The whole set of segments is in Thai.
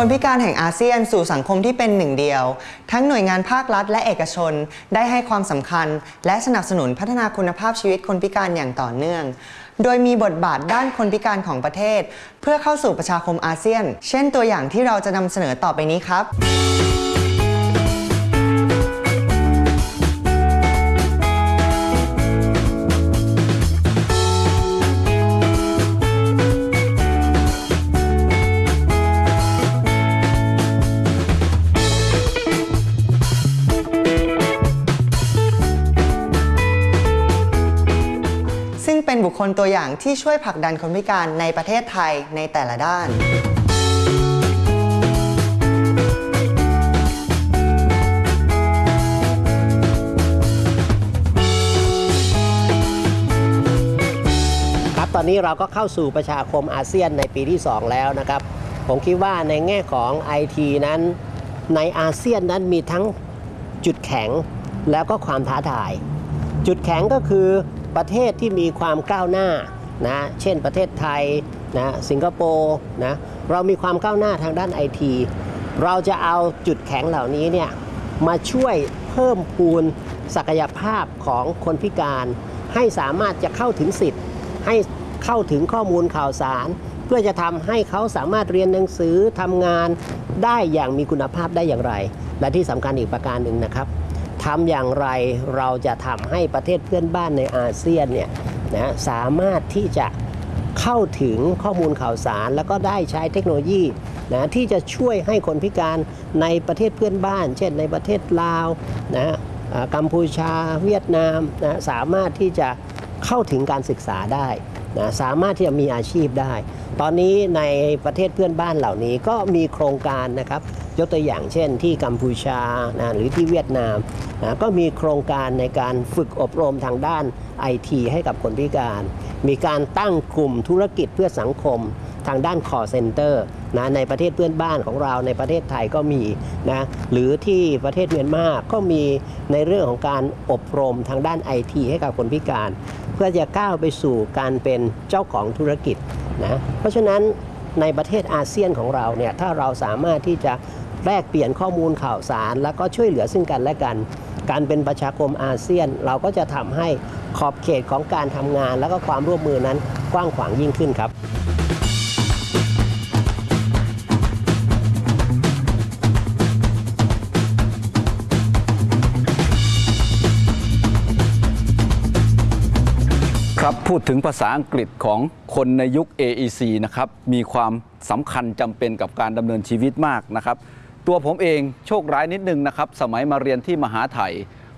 คนพิการแห่งอาเซียนสู่สังคมที่เป็นหนึ่งเดียว ทั้งหน่วยงานภาครัฐและเอกชน ได้ให้ความสำคัญ และสนับสนุนพัฒนาคุณภาพชีวิตคนพิการอย่างต่อเนื่อง โดยมีบทบาทด้านคนพิการของประเทศ เพื่อเข้าสู่ประชาคมอาเซียน เช่นตัวอย่างที่เราจะนำเสนอต่อไปนี้ครับ ซึ่งเป็นบุคลตัวอย่างที่ช่วยผลักดันคนพิการในประเทศไทยในแต่ละด้านครับตอนนี้เราก็เข้าสู่ประชาคมอาเซียนในปีที่ 2 แล้วนะครับ ผมคิดว่าในแง่ของ IT นั้น ในอาเซียนนั้นมีทั้งจุดแข็งแล้วก็ความท้าทาย จุดแข็งก็คือ ประเทศที่มีความก้าวหน้านะเช่นประเทศไทยนะสิงคโปร์นะเรามีความก้าวหน้าทางด้านไอทีเราจะเอาจุดแข็งเหล่านี้เนี่ยมาช่วยเพิ่มพูนศักยภาพของคนพิการ ให้สามารถจะเข้าถึงสิทธิ์ ให้เข้าถึงข้อมูลข่าวสาร เพื่อจะทำให้เขาสามารถเรียนหนังสือทำงานได้อย่างมีคุณภาพได้อย่างไร และที่สำคัญอีกประการหนึ่งนะครับ ทำอย่างไรเราจะทำให้ประเทศเพื่อนบ้านในอาเซียนเนี่ยนะสามารถที่จะเข้าถึงข้อมูลข่าวสาร แล้วก็ได้ใช้เทคโนโลยีนะที่จะช่วยให้คนพิการในประเทศเพื่อนบ้าน เช่นในประเทศลาวนะอ่ากัมพูชาเวียดนามนะสามารถที่จะเข้าถึงการศึกษาได้นะสามารถที่จะมีอาชีพได้ ตอนนี้ในประเทศเพื่อนบ้านเหล่านี้ก็มีโครงการนะครับ ยกตัวอย่างเช่นที่กัมพูชานะหรือที่เวียดนามนะก็มีโครงการในการฝึกอบรมทางด้านไอทีให้กับคนพิการ มีการตั้งกลุ่มธุรกิจเพื่อสังคมทางด้าน call center นะในประเทศเพื่อนบ้านของเราในประเทศไทยก็มีนะหรือที่ประเทศเมียนมาก็มีในเรื่องของการอบรมทางด้านไอทีให้กับคนพิการ เพื่อจะก้าวไปสู่การเป็นเจ้าของธุรกิจนะเพราะฉะนั้นในประเทศอาเซียนของเราเนี่ยถ้าเราสามารถที่จะ แลกเปลี่ยนข้อมูลข่าวสาร แล้วก็ช่วยเหลือซึ่งกันและกัน การเป็นประชาคมอาเซียน เราก็จะทำให้ขอบเขตของการทำงาน แล้วก็ความร่วมมือนั้นกว้างขวางยิ่งขึ้นครับครับพูดถึงภาษาอังกฤษของคนในยุค AEC นะครับ มีความสำคัญจำเป็นกับการดำเนินชีวิตมากนะครับ ตัวผมเองโชคร้ายนิดนึงนะครับ สมัยมาเรียนที่มหาไถ่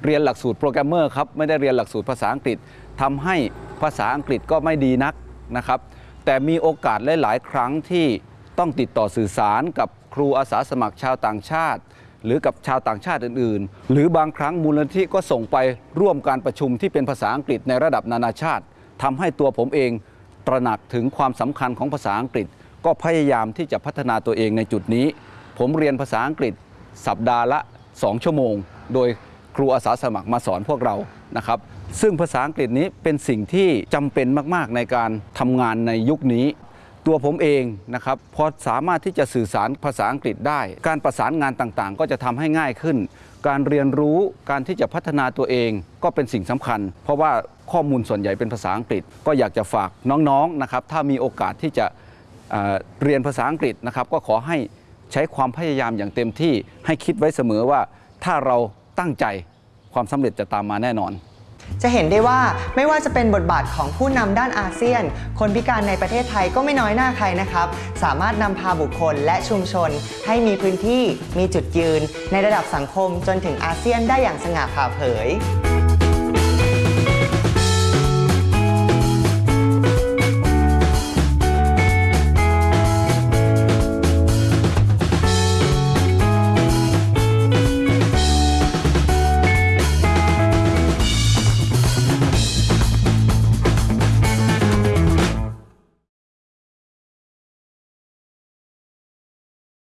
เรียนหลักสูตรโปรแกรมเมอร์ครับ ไม่ได้เรียนหลักสูตรภาษาอังกฤษทำให้ภาษาอังกฤษก็ไม่ดีนักนะครับ แต่มีโอกาสหลาย ๆ ครั้งที่ต้องติดต่อสื่อสารกับครูอาสาสมัครชาวต่างชาติ หรือกับชาวต่างชาติอื่น ๆ หรือบางครั้งมูลนิธิก็ส่งไปร่วมการประชุมที่เป็นภาษาอังกฤษในระดับนานาชาติทำให้ตัวผมเองตระหนักถึงความสำคัญของภาษาอังกฤษ ก็พยายามที่จะพัฒนาตัวเองในจุดนี้ ผมเรียนภาษาอังกฤษสัปดาห์ละ 2 ชั่วโมง โดยครูอาสาสมัครมาสอนพวกเรานะครับซึ่งภาษาอังกฤษนี้เป็นสิ่งที่จำเป็นมาก ๆ ในการทำงานในยุคนี้ ตัวผมเองนะครับพอสามารถที่จะสื่อสารภาษาอังกฤษได้ การประสานงานต่างๆ ก็จะทำให้ง่ายขึ้น การเรียนรู้การที่จะพัฒนาตัวเองก็เป็นสิ่งสำคัญ เพราะว่าข้อมูลส่วนใหญ่เป็นภาษาอังกฤษ ก็อยากจะฝากน้องๆนะครับถ้ามีโอกาสที่จะเเรียนภาษาอังกฤษนะครับก็ขอให้ ใช้ความพยายามอย่างเต็มที่ให้คิดไว้เสมอว่าถ้าเราตั้งใจความสำเร็จจะตามมาแน่นอนจะเห็นได้ว่าไม่ว่าจะเป็นบทบาทของผู้นำด้านอาเซียน คนพิการในประเทศไทยก็ไม่น้อยหน้าใครนะครับ สามารถนำพาบุคคลและชุมชน ให้มีพื้นที่มีจุดยืน ในระดับสังคมจนถึงอาเซียนได้อย่างสง่าผ่าเผย